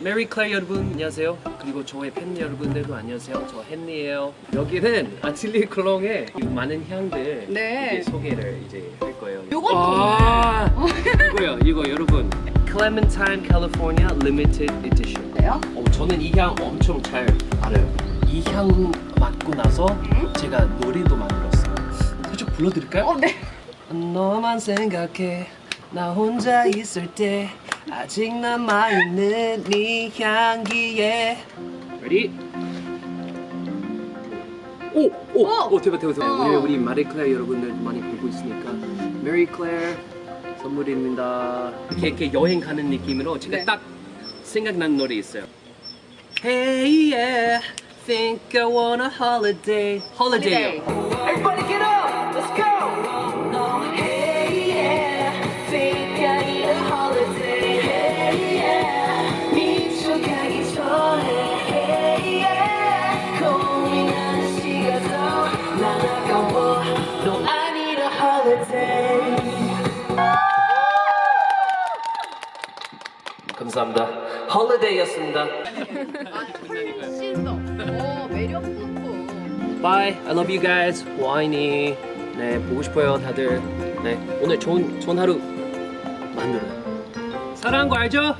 Marie Claire 여러분 안녕하세요. 그리고 저의 팬 여러분들도 안녕하세요. 저 헨리예요. 여기는 Atelier Cologne의 많은 향들 네. 소개를 이제 할 거예요. 요것도 아, 이거요, 이거 여러분. Clementine California Limited Edition. 네요? 어, 저는 이 향 엄청 잘 알아요. 이 향 맡고 나서 제가 노래도 만들었어요. 살짝 불러드릴까요? 어, 네. 너만 생각해 나 혼자 있을 때 아직 남아있는 네 향기에 Ready? 오! 오! 오! 오, 대박 대박 대박 어. 우리, 우리 마리 클레르 여러분들 많이 보고 있으니까 마리 클레르 선물입니다 이렇게, 이렇게 여행 가는 느낌으로 제가 네. 딱 생각난 노래 있어요 Hey yeah Think I want a holiday Holiday Everybody 감사합니다 Holiday였습니다 뿜뿜. Bye. I love you guys. 와인이 네 보고 싶어요 다들. 네 오늘 좋은 좋은 하루 만들어요. 사랑한 거 알죠?